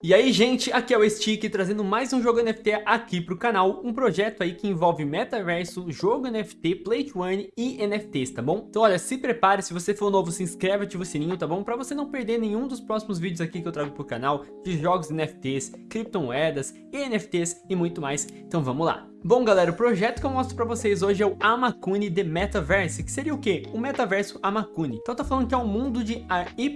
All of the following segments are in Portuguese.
E aí gente, aqui é o Stick trazendo mais um jogo NFT aqui pro canal, um projeto aí que envolve metaverso, jogo NFT, Play to Earn e NFTs, tá bom? Então olha, se prepare, se você for novo se inscreve, ativa o sininho, tá bom? Pra você não perder nenhum dos próximos vídeos aqui que eu trago pro canal, de jogos NFTs, criptomoedas, NFTs e muito mais, então vamos lá! Bom galera, o projeto que eu mostro pra vocês hoje é o Amakuni The Metaverse, que seria o quê? O metaverso Amakuni. Então tá falando que é um mundo de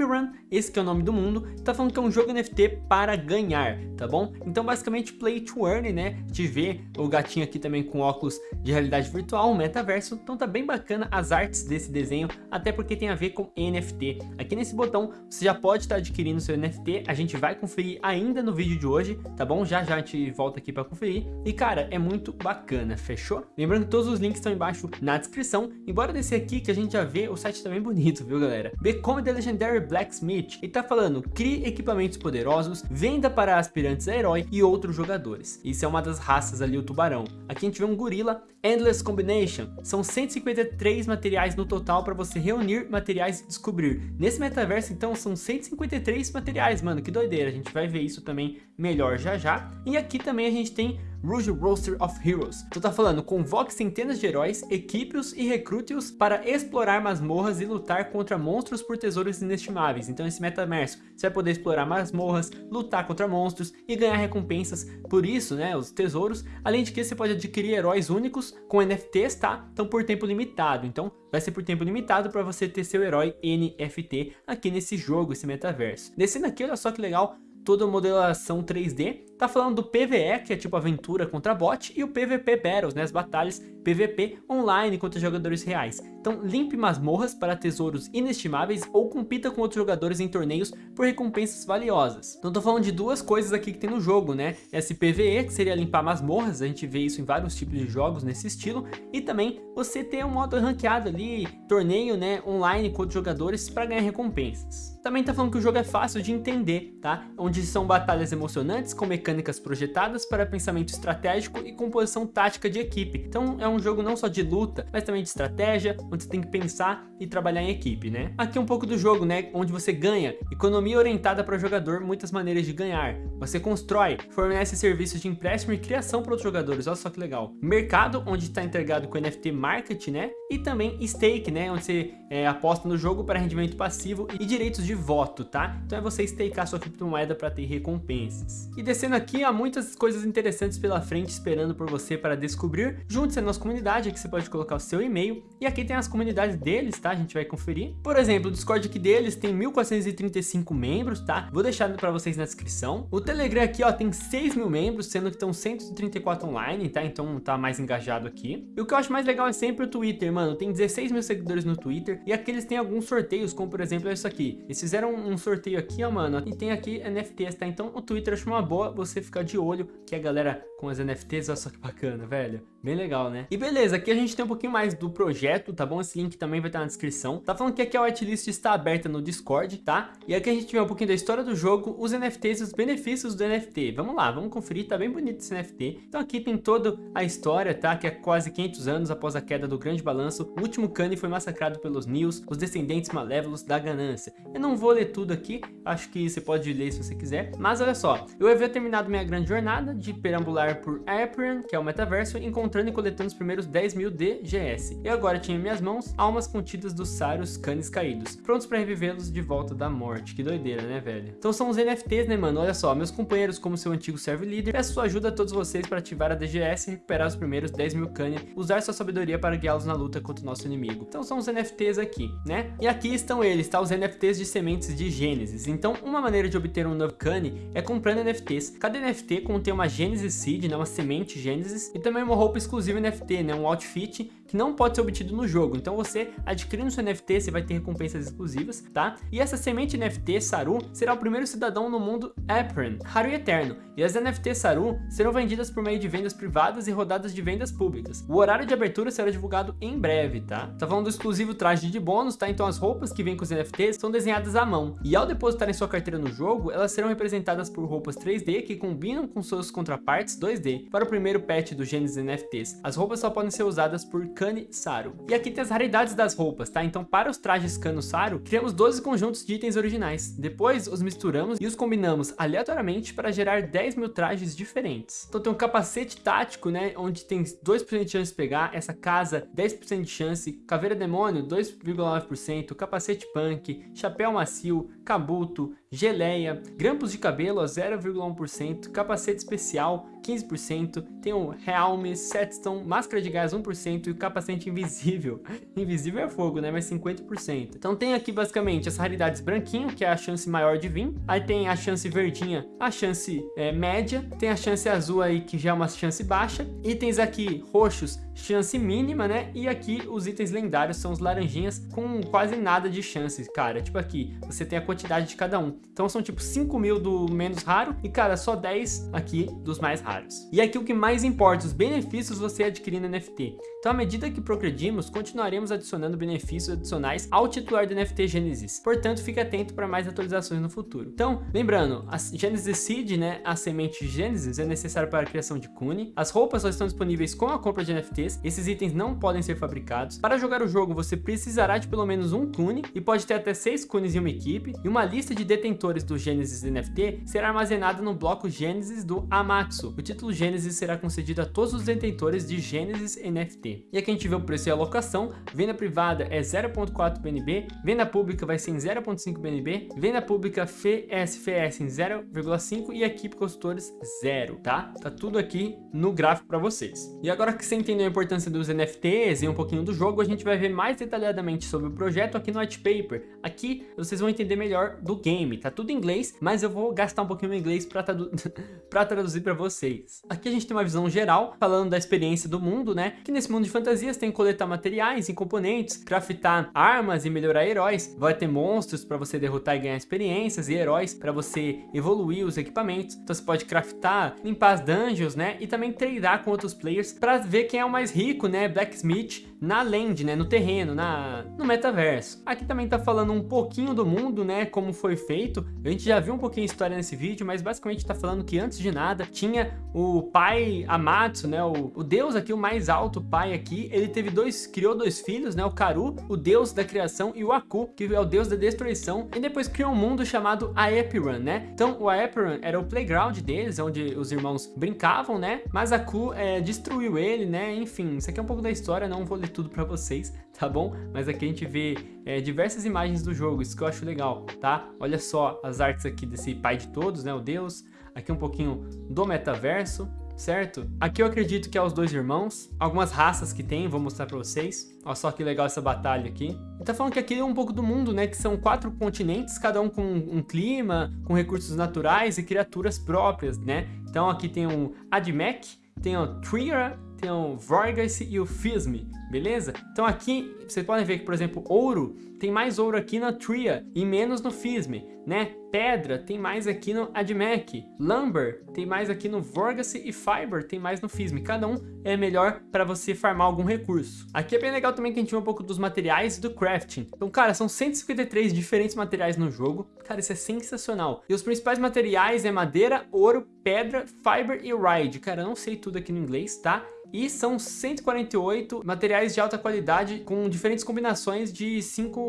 Run, esse que é o nome do mundo, tá falando que é um jogo NFT para ganhar, tá bom? Então basicamente play to earn, né? De ver o gatinho aqui também com óculos de realidade virtual, um metaverso, então tá bem bacana as artes desse desenho, até porque tem a ver com NFT. Aqui nesse botão você já pode estar adquirindo seu NFT, a gente vai conferir ainda no vídeo de hoje, tá bom? Já já a gente volta aqui para conferir. E cara, é muito muito bacana, fechou? Lembrando que todos os links estão embaixo na descrição. Embora desse aqui que a gente já vê, o site também tá bonito, viu galera? Become the Legendary Blacksmith. E tá falando, crie equipamentos poderosos, venda para aspirantes a herói e outros jogadores. Isso é uma das raças ali, o tubarão. Aqui a gente vê um gorila, Endless Combination. São 153 materiais no total para você reunir materiais e descobrir. Nesse metaverso, então, são 153 materiais, mano, que doideira. A gente vai ver isso também melhor já já. E aqui também a gente tem Rouge Roster of Heroes. Tu tá falando, convoque centenas de heróis, equipe-os e recrute-os para explorar masmorras e lutar contra monstros por tesouros inestimáveis. Então esse metaverso, você vai poder explorar masmorras, lutar contra monstros e ganhar recompensas por isso, né, os tesouros. Além de que você pode adquirir heróis únicos com NFTs, tá? Então por tempo limitado. Então vai ser por tempo limitado para você ter seu herói NFT aqui nesse jogo, esse metaverso. Descendo aqui, olha só que legal, toda a modelação 3D Tá falando do PvE, que é tipo aventura contra bot, e o PvP Battles, né, as batalhas PvP online contra jogadores reais. Então limpe masmorras para tesouros inestimáveis ou compita com outros jogadores em torneios por recompensas valiosas. Então tô falando de duas coisas aqui que tem no jogo, né? Esse PvE, que seria limpar masmorras, a gente vê isso em vários tipos de jogos nesse estilo, e também você ter um modo ranqueado ali, torneio, né, online com outros jogadores para ganhar recompensas. Também tá falando que o jogo é fácil de entender, tá? Onde são batalhas emocionantes com mecânicas mecânicas projetadas para pensamento estratégico e composição tática de equipe. Então é um jogo não só de luta, mas também de estratégia, onde você tem que pensar e trabalhar em equipe, né? Aqui é um pouco do jogo, né? Onde você ganha, economia orientada para o jogador, muitas maneiras de ganhar. Você constrói, fornece serviços de empréstimo e criação para outros jogadores, olha só que legal. Mercado, onde está integrado com NFT Market, né? E também stake, né? Onde você é, aposta no jogo para rendimento passivo e direitos de voto, tá? Então é você stakear sua criptomoeda para ter recompensas. E descendo aqui há muitas coisas interessantes pela frente esperando por você para descobrir. Junte-se à nossa comunidade, aqui você pode colocar o seu e-mail. E aqui tem as comunidades deles, tá? A gente vai conferir. Por exemplo, o Discord aqui deles tem 1435 membros, tá? Vou deixar para vocês na descrição. O Telegram aqui, ó, tem 6 mil membros, sendo que estão 134 online, tá? Então tá mais engajado aqui. E o que eu acho mais legal é sempre o Twitter, mano. Tem 16 mil seguidores no Twitter. E aqui eles têm alguns sorteios, como por exemplo isso aqui. Eles fizeram um sorteio aqui, ó, mano. E tem aqui NFTs, tá? Então o Twitter acho uma boa você você ficar de olho que a galera com as NFTs, olha só que bacana, velho. Bem legal, né? E beleza, aqui a gente tem um pouquinho mais do projeto, tá bom? Esse link também vai estar na descrição. Tá falando que aqui a whitelist está aberta no Discord, tá? E aqui a gente vê um pouquinho da história do jogo, os NFTs e os benefícios do NFT. Vamos lá, vamos conferir, tá bem bonito esse NFT. Então aqui tem toda a história, tá? Que é quase 500 anos após a queda do Grande Balanço, o último Kanye foi massacrado pelos Nils, os descendentes malévolos da ganância. Eu não vou ler tudo aqui, acho que você pode ler se você quiser. Mas olha só, eu havia terminado minha grande jornada de perambular por Appian, que é o metaverso, encontrando e coletando os primeiros 10 mil DGS. E agora tinha em minhas mãos almas contidas dos Saros Canes caídos, prontos para revivê-los de volta da morte. Que doideira, né, velho? Então são os NFTs, né, mano? Olha só, meus companheiros como seu antigo server líder, peço sua ajuda a todos vocês para ativar a DGS e recuperar os primeiros 10 mil Kanye, usar sua sabedoria para guiá-los na luta contra o nosso inimigo. Então são os NFTs aqui, né? E aqui estão eles, tá? Os NFTs de sementes de Gênesis. Então uma maneira de obter um novo Kanye é comprando NFTs. Cada NFT contém uma Genesis Seed, né? Uma semente Genesis e também uma roupa exclusiva NFT, né? Um outfit que não pode ser obtido no jogo. Então você adquirindo seu NFT, você vai ter recompensas exclusivas, tá? E essa semente NFT Saru será o primeiro cidadão no mundo Apron, raro e eterno. E as NFT Saru serão vendidas por meio de vendas privadas e rodadas de vendas públicas. O horário de abertura será divulgado em breve, tá? Tá falando do exclusivo traje de bônus, tá? Então as roupas que vêm com os NFTs são desenhadas à mão. E ao depositar em sua carteira no jogo, elas serão representadas por roupas 3D que combinam com seus contrapartes 2D. Para o primeiro patch do Genesis NFTs, as roupas só podem ser usadas por Kani Saru. E aqui tem as raridades das roupas, tá? Então para os trajes Kano Saru, criamos 12 conjuntos de itens originais. Depois os misturamos e os combinamos aleatoriamente para gerar 10 mil trajes diferentes. Então tem um capacete tático, né? Onde tem 2% de chance de pegar, essa casa 10% de chance, caveira demônio 2,9%, capacete punk, chapéu macio, kabuto, geleia, grampos de cabelo a 0,1%, capacete especial 15%, tem o Helm, Setstone, máscara de gás 1% e o capacete invisível. invisível é fogo, né? Mas 50%. Então tem aqui basicamente as raridades branquinho, que é a chance maior de vir. Aí tem a chance verdinha, a chance é, média. Tem a chance azul aí, que já é uma chance baixa. Itens aqui roxos, chance mínima, né? E aqui os itens lendários são os laranjinhas com quase nada de chances, cara. Tipo aqui, você tem a quantidade de cada um. Então são tipo 5 mil do menos raro e, cara, só 10 aqui dos mais raros. E aqui o que mais importa, os benefícios você adquirir no NFT. Então, à medida que progredimos, continuaremos adicionando benefícios adicionais ao titular do NFT Genesis. Portanto, fique atento para mais atualizações no futuro. Então, lembrando, a Genesis Seed, né, a semente Genesis, é necessário para a criação de Kune. As roupas só estão disponíveis com a compra de NFTs. Esses itens não podem ser fabricados. Para jogar o jogo, você precisará de pelo menos um Kune e pode ter até 6 Kunes em uma equipe. E uma lista de detentores do Genesis NFT será armazenada no bloco Genesis do Amatsu. O título Genesis será concedido a todos os detentores de Genesis NFT. E aqui a gente vê o preço e a alocação, venda privada é 0.4 BNB, venda pública vai ser em 0.5 BNB, venda pública FSFS em 0.5 e equipe consultores 0, tá? Tá tudo aqui no gráfico para vocês. E agora que você entendeu a importância dos NFTs e um pouquinho do jogo, a gente vai ver mais detalhadamente sobre o projeto aqui no white paper. Aqui vocês vão entender melhor do game, tá tudo em inglês, mas eu vou gastar um pouquinho em inglês para tradu traduzir para vocês. Aqui a gente tem uma visão geral, falando da experiência do mundo, né? Que nesse mundo de fantasias tem coletar materiais e componentes, craftar armas e melhorar heróis. Vai ter monstros para você derrotar e ganhar experiências e heróis para você evoluir os equipamentos. Então você pode craftar, limpar as dungeons, né? E também treinar com outros players para ver quem é o mais rico, né? Blacksmith na land, né? No terreno, na, no metaverso. Aqui também tá falando um pouquinho do mundo, né? Como foi feito. A gente já viu um pouquinho de história nesse vídeo, mas basicamente tá falando que antes de nada tinha o pai Amatsu, né? O, o deus aqui, o mais alto pai aqui, ele teve dois, criou dois filhos, né? O Karu, o deus da criação, e o Aku, que é o deus da destruição. E depois criou um mundo chamado Aepiran, né? Então, o Aepiran era o playground deles, onde os irmãos brincavam, né? Mas Aku é, destruiu ele, né? Enfim, isso aqui é um pouco da história, não vou ler tudo pra vocês, tá bom? Mas aqui a gente vê é, diversas imagens do jogo, isso que eu acho legal, tá? Olha só as artes aqui desse pai de todos, né? O deus. Aqui um pouquinho do metaverso certo? Aqui eu acredito que é os dois irmãos, algumas raças que tem, vou mostrar pra vocês. Olha só que legal essa batalha aqui. E tá falando que aqui é um pouco do mundo, né? Que são quatro continentes, cada um com um clima, com recursos naturais e criaturas próprias, né? Então aqui tem o Admech, tem o Trier, tem o Vorgas e o Fisme, beleza? Então aqui, vocês podem ver que, por exemplo, ouro, tem mais ouro aqui na Tria e menos no Fisme, né? Pedra tem mais aqui no Admech, Lumber tem mais aqui no Vorgacy e Fiber tem mais no Fisme. Cada um é melhor para você farmar algum recurso. Aqui é bem legal também que a gente vê um pouco dos materiais e do crafting. Então, cara, são 153 diferentes materiais no jogo. Cara, isso é sensacional. E os principais materiais é madeira, ouro, pedra, fiber e ride. Cara, eu não sei tudo aqui no inglês, tá? e são 148 materiais de alta qualidade com diferentes combinações de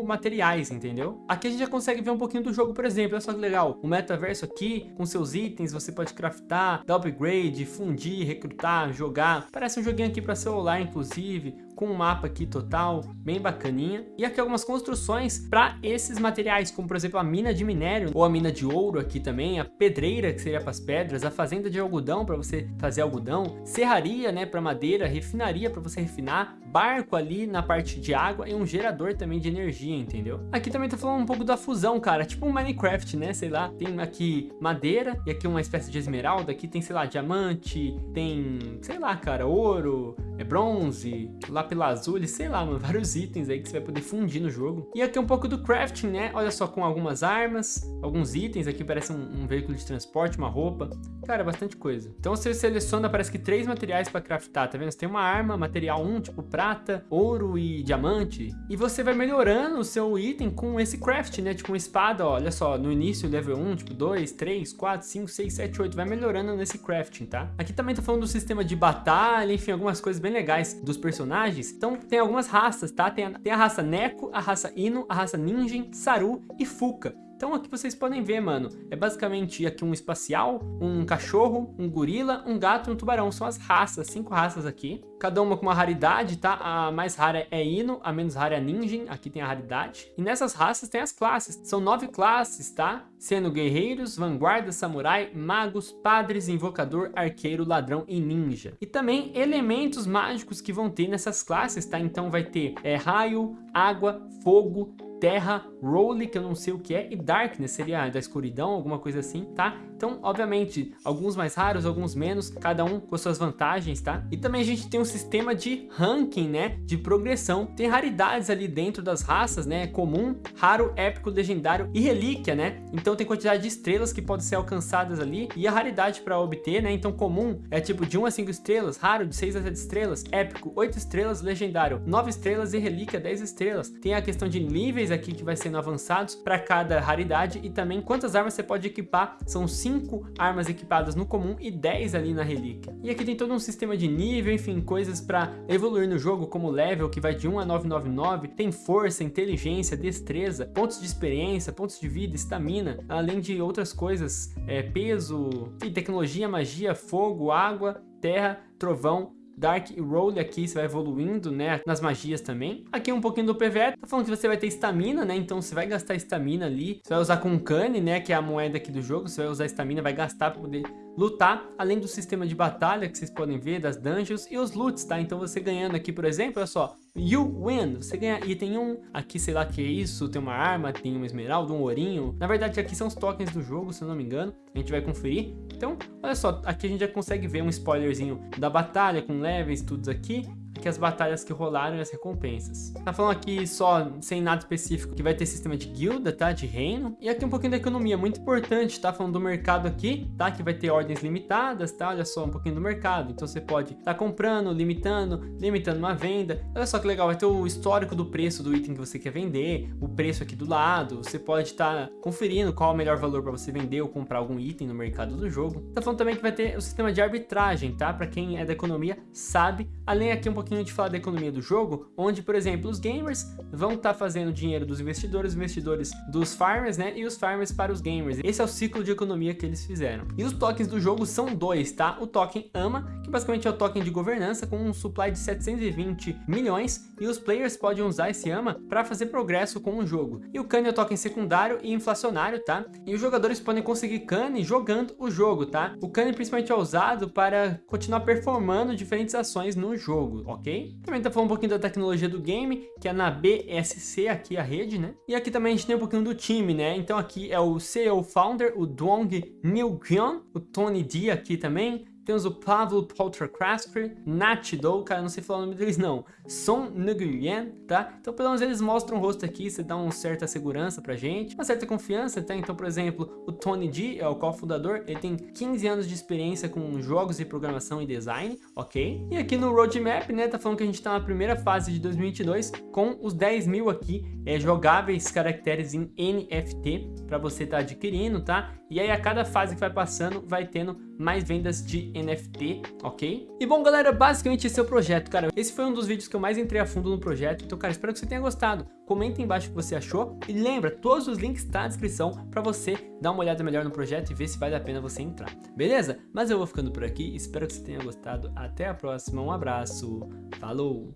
materiais, entendeu? Aqui a gente já consegue ver um pouquinho do jogo, por exemplo, olha só que legal, o metaverso aqui, com seus itens, você pode craftar, dar upgrade, fundir, recrutar, jogar, parece um joguinho aqui para celular, inclusive, com um mapa aqui total, bem bacaninha. E aqui algumas construções para esses materiais, como por exemplo a mina de minério, ou a mina de ouro aqui também, a pedreira que seria para as pedras, a fazenda de algodão para você fazer algodão, serraria né, para madeira, refinaria para você refinar, barco ali na parte de água e um gerador também de energia, entendeu? Aqui também tá falando um pouco da fusão, cara, tipo um Minecraft, né, sei lá, tem aqui madeira e aqui uma espécie de esmeralda, aqui tem, sei lá, diamante, tem, sei lá, cara, ouro, é bronze, lapis sei lá, mano, vários itens aí que você vai poder fundir no jogo. E aqui um pouco do crafting, né? Olha só, com algumas armas, alguns itens, aqui parece um, um veículo de transporte, uma roupa. Cara, bastante coisa. Então você seleciona, parece que três materiais para craftar, tá vendo? Você tem uma arma, material 1, tipo prata, ouro e diamante. E você vai melhorando o seu item com esse craft, né? Tipo uma espada, ó, olha só, no início level 1, tipo 2, 3, 4, 5, 6, 7, 8, vai melhorando nesse crafting, tá? Aqui também tá falando do sistema de batalha, enfim, algumas coisas bem legais dos personagens. Então tem algumas raças, tá? Tem a, tem a raça Neko, a raça Ino, a raça Ninjin, Saru e Fuka. Então aqui vocês podem ver, mano, é basicamente aqui um espacial, um cachorro, um gorila, um gato e um tubarão. São as raças, cinco raças aqui. Cada uma com uma raridade, tá? A mais rara é Ino, a menos rara é Ninjin, aqui tem a raridade. E nessas raças tem as classes, são nove classes, tá? Sendo guerreiros, vanguarda, samurai, magos, padres, invocador, arqueiro, ladrão e ninja. E também elementos mágicos que vão ter nessas classes, tá? Então vai ter é, raio, água, fogo, Terra, Role, que eu não sei o que é, e Darkness, seria da escuridão, alguma coisa assim, tá? Então, obviamente, alguns mais raros, alguns menos, cada um com suas vantagens, tá? E também a gente tem um sistema de ranking, né? De progressão. Tem raridades ali dentro das raças, né? Comum, raro, épico, legendário e relíquia, né? Então tem quantidade de estrelas que podem ser alcançadas ali e a raridade para obter, né? Então comum é tipo de 1 a 5 estrelas, raro de 6 a 7 estrelas, épico 8 estrelas, legendário 9 estrelas e relíquia 10 estrelas. Tem a questão de níveis aqui que vai sendo avançados para cada raridade e também quantas armas você pode equipar. São 5 5 armas equipadas no comum e 10 ali na relíquia. E aqui tem todo um sistema de nível, enfim, coisas para evoluir no jogo, como level, que vai de 1 a 999, tem força, inteligência, destreza, pontos de experiência, pontos de vida, estamina, além de outras coisas, é, peso, tecnologia, magia, fogo, água, terra, trovão, Dark Roll aqui você vai evoluindo, né, nas magias também. Aqui um pouquinho do PvE, tá falando que você vai ter estamina, né, então você vai gastar estamina ali. Você vai usar com Cane, né, que é a moeda aqui do jogo, você vai usar estamina, vai gastar para poder lutar, além do sistema de batalha que vocês podem ver, das dungeons e os loots, tá? Então você ganhando aqui, por exemplo, olha só, You Win, você ganha item 1, aqui sei lá que é isso, tem uma arma, tem uma esmeralda, um ourinho. Na verdade aqui são os tokens do jogo, se eu não me engano, a gente vai conferir. Então, olha só, aqui a gente já consegue ver um spoilerzinho da batalha com levels, tudo aqui que as batalhas que rolaram e as recompensas. Tá falando aqui só, sem nada específico, que vai ter sistema de guilda, tá? De reino. E aqui um pouquinho da economia, muito importante, tá? Falando do mercado aqui, tá? Que vai ter ordens limitadas, tá? Olha só, um pouquinho do mercado. Então você pode tá comprando, limitando, limitando uma venda. Olha só que legal, vai ter o histórico do preço do item que você quer vender, o preço aqui do lado. Você pode estar tá conferindo qual é o melhor valor para você vender ou comprar algum item no mercado do jogo. Tá falando também que vai ter o sistema de arbitragem, tá? Para quem é da economia, sabe. Além aqui um pouquinho pouquinho de falar da economia do jogo, onde, por exemplo, os gamers vão estar tá fazendo dinheiro dos investidores, investidores dos farmers, né? E os farmers para os gamers. Esse é o ciclo de economia que eles fizeram. E os tokens do jogo são dois, tá? O token AMA, que basicamente é o token de governança com um supply de 720 milhões, e os players podem usar esse AMA para fazer progresso com o jogo. E o CAN é o token secundário e inflacionário, tá? E os jogadores podem conseguir CAN jogando o jogo, tá? O CAN principalmente é usado para continuar performando diferentes ações no jogo, ok? Ok? Também tá falando um pouquinho da tecnologia do game, que é na BSC, aqui a rede, né? E aqui também a gente tem um pouquinho do time, né? Então aqui é o CEO Founder, o Dong Nilgyeon, o Tony D aqui também, temos o Pavlo Poltercrasper, Natidou, cara, não sei falar o nome deles não, Son Nguyen, tá? Então pelo menos eles mostram o rosto aqui, você dá uma certa segurança pra gente, uma certa confiança, tá? Então, por exemplo, o Tony G é o co-fundador, ele tem 15 anos de experiência com jogos e programação e design, ok? E aqui no roadmap, né, tá falando que a gente tá na primeira fase de 2022 com os 10 mil aqui é, jogáveis caracteres em NFT para você tá adquirindo, tá? E aí a cada fase que vai passando vai tendo mais vendas de NFT, ok? E bom galera, basicamente esse é o projeto, cara. Esse foi um dos vídeos que eu mais entrei a fundo no projeto, então cara, espero que você tenha gostado. Comenta embaixo o que você achou e lembra, todos os links estão tá na descrição para você dar uma olhada melhor no projeto e ver se vale a pena você entrar, beleza? Mas eu vou ficando por aqui, espero que você tenha gostado, até a próxima, um abraço, falou!